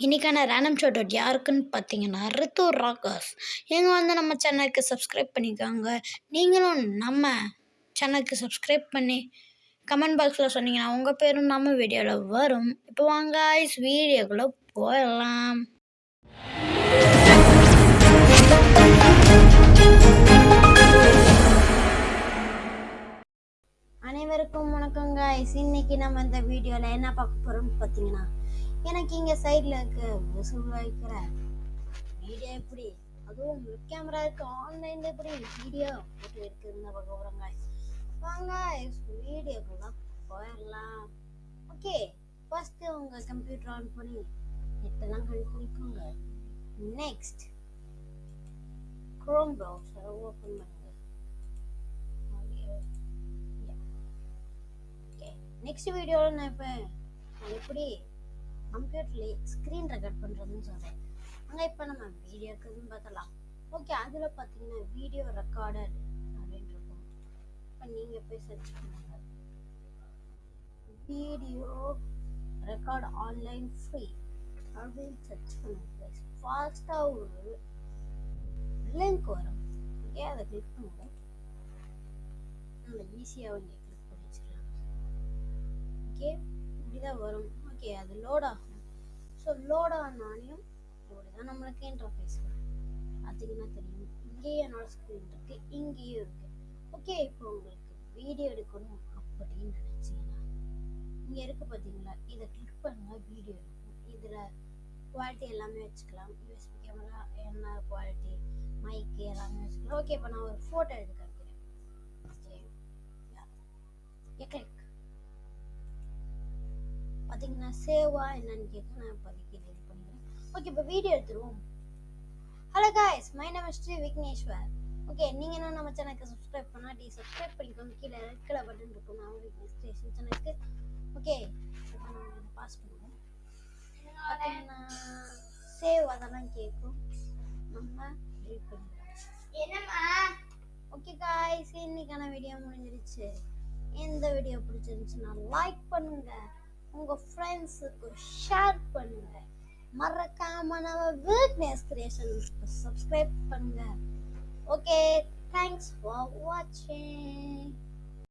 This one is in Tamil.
இன்றைக்கான ரேண்டம் ஷோட் அவுட் யாருக்குன்னு பார்த்தீங்கன்னா ரித்து ராக்கர்ஸ் இவங்க வந்து நம்ம சேனலுக்கு சப்ஸ்கிரைப் பண்ணிக்கோங்க. நீங்களும் நம்ம சேனலுக்கு சப்ஸ்கிரைப் பண்ணி கமெண்ட் பாக்ஸில் சொன்னீங்கன்னா உங்கள் பேரும் நம்ம வீடியோவில் வரும். இப்போ வாங்க ஐஸ் வீடியோக்குள்ளே போயிடலாம் அனைவருக்கும் வணக்கம் காய்ஸ் இன்னைக்கு நம்ம இந்த வீடியோவில் என்ன பார்க்க போகிறோம்னு பார்த்தீங்கன்னா எனக்கு இங்கே சைடில் இருக்க. விசில் வைக்கிற வீடியோ எப்படி? அதுவும் கேமரா இருக்கு. ஆன்லைனில் எப்படி? வீடியோ போட்டு இருக்குதுன்னு பார்க்க போகிறோம் வாங்க வீடியோக்குள்ள போயிடலாம். ஓகே ஃபஸ்ட்டு உங்கள் கம்ப்யூட்டர் ஆன் பண்ணி நெட்டெல்லாம் கண்டுபிடிக்குங்க. நெக்ஸ்ட் க்ரோம் ப்ரௌசரை ஓப்பன் பண்ணுங்க. ஓகே நெக்ஸ்ட் வீடியோவில் நான் இப்போ எப்படி? கம்ப்யூட்டர்லேயே ஸ்க்ரீன் ரெக்கார்ட் பண்ணுறதுன்னு சொல்கிறேன் அங்கே இப்போ நம்ம வீடியோக்குன்னு பார்த்தலாம் ஓகே அதில் பார்த்தீங்கன்னா வீடியோ ரெக்கார்டர் அப்படின்னு இருக்கும். இப்போ நீங்கள் போய் சர்ச் பண்ணுங்க. வீடியோ ரெக்கார்ட் ஆன்லைன் ஃப்ரீ அப்படின்னு சர்ச் பண்ணுங்க ஃபாஸ்ட்டாக ஒரு லிங்க் வரும். ஓகே அதை கிளிக் பண்ணுங்க. நம்ம ஈஸியாக வந்து கிளிக் பண்ணி வச்சிடலாம் ஓகே இப்படிதான் வரும். ஓகே அது லோட் ஆகும். ஸோ லோட் ஆனாலையும் இப்படிதான் நம்மளுக்கு இன்டர்ஃபேஸ் வரும். பார்த்தீங்கன்னா தெரியும்? இங்கேயே என்னோட ஸ்க்ரீன் இருக்கு இங்கேயும் இருக்கு. ஓகே இப்போ உங்களுக்கு வீடியோ எடுக்கணும் அப்படின்னு நினச்சிங்கன்னா இங்கே இருக்கு பார்த்தீங்களா இதை கிளிக் பண்ணுங்கள் வீடியோ இருக்கும் இதில் குவாலிட்டி எல்லாமே வச்சுக்கலாம். யூஎஸ்பி கேமரா என்ன குவாலிட்டி மைக்கு எல்லாமே வச்சுக்கலாம். ஓகே இப்போ நான் ஒரு ஃபோட்டோ எடுக்கிறேன் இருக்கிறேன் ஓகே கிளிக் பார்த்தீங்கன்னா சேவா என்னன்னு கேட்க நான் இப்போதைக்கு இது பண்ணிக்கிறேன். ஓகே இப்போ வீடியோ எடுத்துருவோம். Hello guys my name is Shri Vigneshwar okay நீங்கள் இன்னும் நம்ம சேனலுக்கு சப்ஸ்கிரைப் பண்ணாட்டி சப்ஸ்கிரைப் பண்ணிக்கோங்க. கீழே ரெட் கலர் பட்டன் இருக்கும். நான் விக்னேஷ் ஸ்டேஷன் சேனலுக்கு ஓகே இப்போ நம்ம பாஸ் பண்ணுவோம். பார்த்தீங்கன்னா சேவ் அதெல்லாம் கேட்கும் நம்ம டெலிட் பண்ணிடுவோம் ஓகே காய்ஸ் இன்னைக்கான வீடியோ முடிஞ்சிருச்சு. இந்த வீடியோ பிடிச்சிருந்துச்சுன்னா லைக் பண்ணுங்க. உங்கள் ஃப்ரெண்ட்ஸுக்கு ஷேர் பண்ணுங்க. மறக்காம நம்ம வீக்னஸ் கிரியேஷன் சப்ஸ்கிரைப் பண்ணுங்கள் ஓகே தேங்க்ஸ் ஃபார் வாட்சிங்